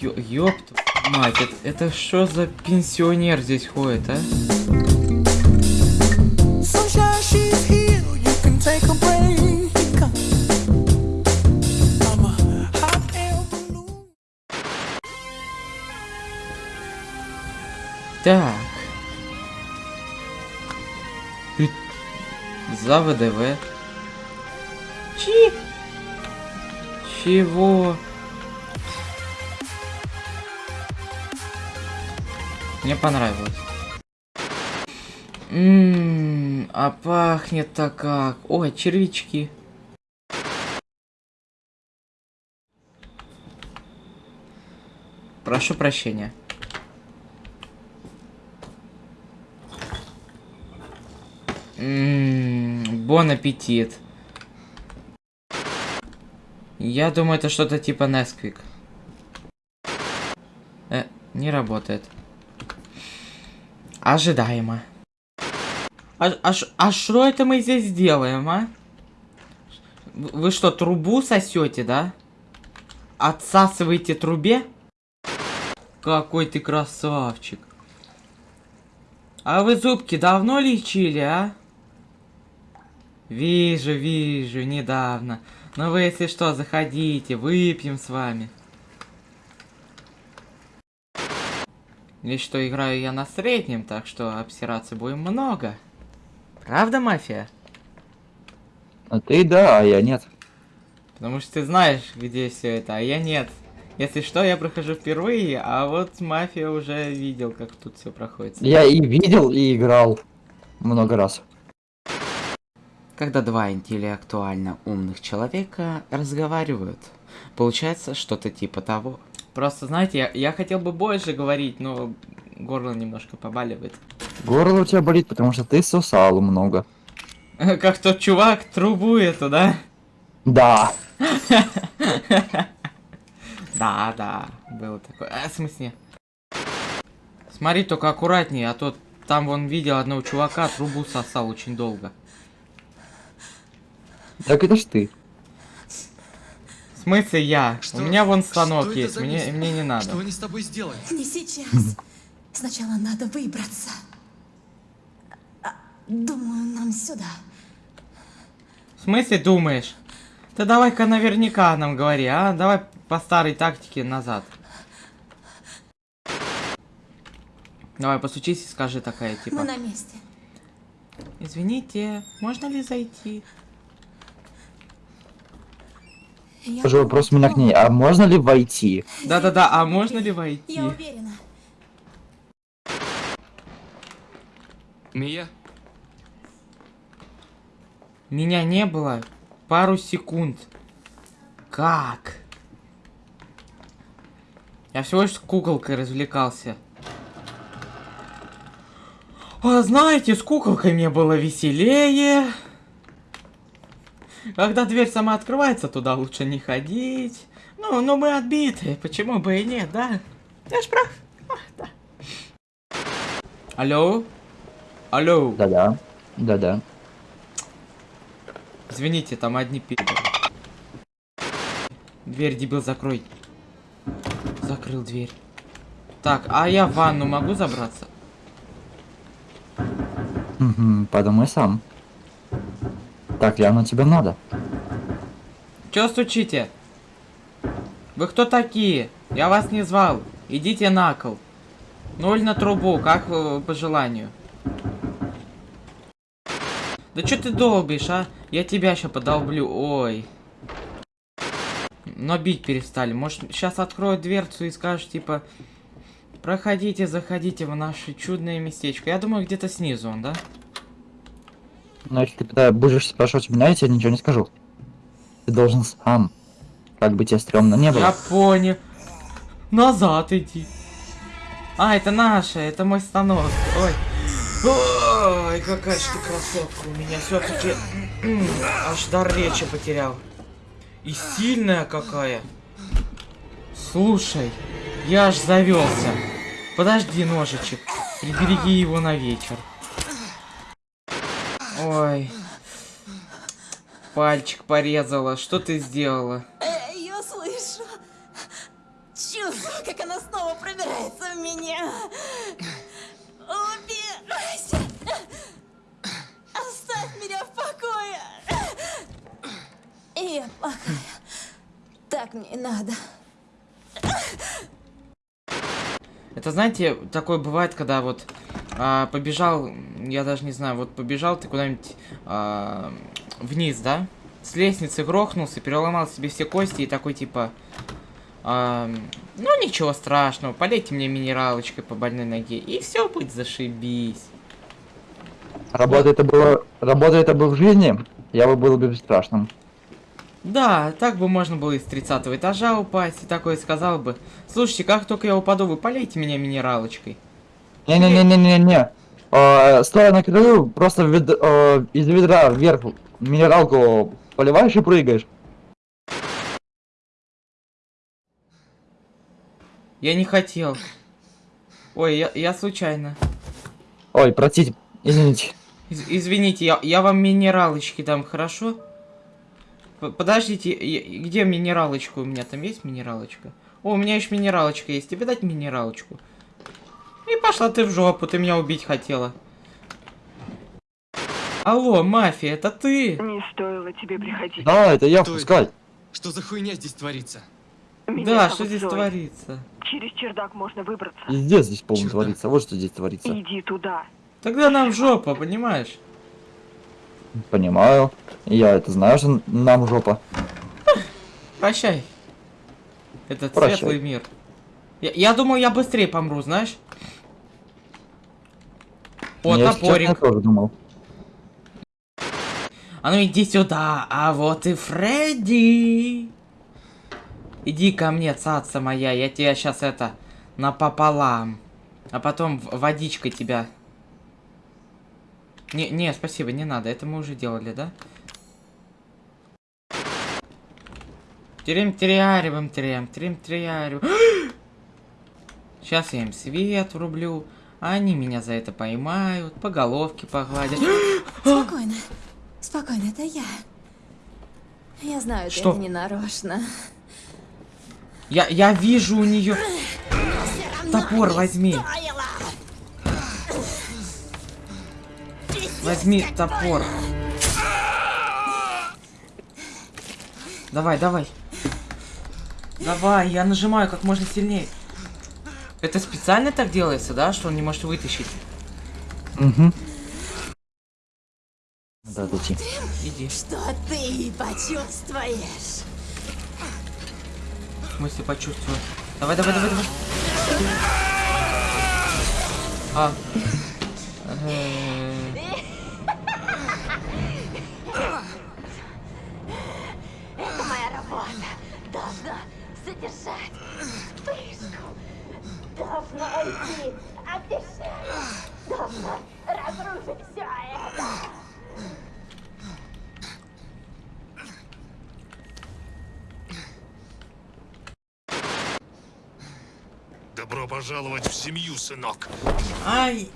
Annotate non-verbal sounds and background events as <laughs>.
Ё мать, это, это что за пенсионер здесь ходит, а? Так. Ты- За ВДВ. Чи? Чего? Мне понравилось. Ммм, а пахнет-то как. Ой, червячки. Прошу прощения. Ммм, бон аппетит. Я думаю, это что-то типа Nesquik. Э, не работает. Ожидаемо. А, а, а что это мы здесь делаем, а? Вы что, трубу сосете, да? Отсасываете трубе? Какой ты красавчик. А вы зубки давно лечили, а? Вижу, вижу, недавно. Но вы, если что, заходите, выпьем с вами. Лишь что играю я на среднем, так что обсираться будем много. Правда, мафия? А ты да, а я нет. Потому что ты знаешь, где все это, а я нет. Если что, я прохожу впервые, а вот мафия уже видел, как тут все проходит. Я и видел, и играл много раз. Когда два интеллектуально умных человека разговаривают, получается что-то типа того. Просто, знаете, я, я хотел бы больше говорить, но горло немножко побаливает. Горло у тебя болит, потому что ты сосал много. <laughs> Как тот чувак трубу эту, да? Да. <laughs> Да, да, было такое. А, в смысле? Смотри только аккуратнее, а то там вон видел одного чувака, трубу сосал очень долго. Так это ж ты. В смысле я? Что- У меня вон станок есть, за мне, мне не надо. Что они с тобой сделали? Не сейчас. Сначала надо выбраться. А, Думаю, нам сюда. В смысле думаешь? Да давай-ка наверняка нам говори, а? Давай по старой тактике назад. Давай, постучись и скажи такая, типа. Мы на месте. Извините, можно ли зайти? Я Скажу вопрос у меня к ней, а можно ли войти? Да-да-да, а можно ли войти? Я уверена. Мия? Меня не было пару секунд. Как? Я всего лишь с куколкой развлекался. А знаете, с куколкой мне было веселее. Когда дверь сама открывается, туда лучше не ходить. Ну, ну мы отбитые, почему бы и нет, да? Я ж прав. А, да. Алло? Алло? Да-да. Да-да. Извините, там одни пидоры. Дверь, дебил, закрой. Закрыл дверь. Так, а я в ванну могу забраться? Угу, подумай сам. Так, явно тебе надо. Чё стучите? Вы кто такие? Я вас не звал. Идите на кол. Ноль на трубу, как э, по желанию. Да чё ты долбишь, а? Я тебя сейчас подолблю. Ой. Но бить перестали. Может, сейчас откроют дверцу и скажут, типа... Проходите, заходите в наше чудное местечко. Я думаю, где-то снизу он, да? Но если ты пыта- будешь спрашивать меня, я тебе ничего не скажу. Ты должен сам. Как бы тебе стрёмно не Я было. понял. Назад иди. А, это наша, это мой станок. Ой. Ой, какая же ты красотка у меня все-таки аж дар речи потерял. И сильная какая. Слушай, я аж завелся. Подожди, ножичек. Прибереги его на вечер. Ой. Пальчик порезала. Что ты сделала? Эй, я слышу. Чувствую, как она снова пробирается в меня. Убирайся! Оставь меня в покое! Я плохая. Так мне и надо. Это, знаете, такое бывает, когда вот а, побежал, я даже не знаю, вот побежал ты куда-нибудь а, вниз, да? С лестницы грохнулся, переломал себе все кости и такой типа... а, ну ничего страшного, полейте мне минералочкой по больной ноге, и все будет зашибись. Работа это было... Работа это бы в жизни, я бы был бы бесстрашным. Да, так бы можно было из 30 этажа упасть и такое сказал бы. Слушайте, как только я упаду, вы полейте меня минералочкой. Не-не-не-не-не-не. Э, Стоя на краю, просто вед- э, из ведра вверх минералку поливаешь и прыгаешь. Я не хотел. Ой, я, я случайно. Ой, простите, извините. Из- извините, я, я вам минералочки дам, хорошо? П- Подождите, я- где минералочка? У меня там есть минералочка? О, у меня еще минералочка есть. Тебе дать минералочку? И пошла ты в жопу, ты меня убить хотела. Алло, мафия, это ты? Не стоило тебе приходить. Да, это я, пускай. Что за хуйня здесь творится? Меня Да, что здесь Зоя. творится? Через чердак можно выбраться. Везде здесь полно Черт. творится. Вот что здесь творится. Иди туда. Тогда нам в жопу, понимаешь? Понимаю. Я это знаю, что нам жопа. Прощай. Этот Прощай. светлый мир. Я, я думал, я быстрее помру, знаешь? О, Я, если честно, топорик. тоже думал. А ну иди сюда, а вот и Фредди. Иди ко мне, цаца моя, я тебя сейчас это напополам. А потом водичкой тебя. Не, не, спасибо, не надо, это мы уже делали, да? Терем теряриваем, терем, терем теряриваем. Сейчас <gasps> я им свет врублю, они меня за это поймают, по головке погладят. <gasps> Спокойно. Спокойно, это я. Я знаю, Что? это не нарочно. Я, я вижу у нее. Топор возьми. Возьми топор. Давай, давай. Давай, я нажимаю как можно сильнее. Это специально так делается, да, что он не может вытащить? Угу. Надо отойти. Иди. Что ты почувствуешь? В смысле почувствую. Давай, давай, давай, давай. А. Э, Моя работа должна содержать вспышку, должна уйти от дышания, должна разрушить все это. Добро пожаловать в семью, сынок. Ай!